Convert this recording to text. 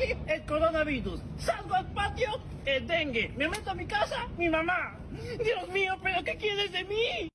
El coronavirus. Salgo al patio, el dengue. Me meto a mi casa, mi mamá. Dios mío, pero ¿qué quieres de mí?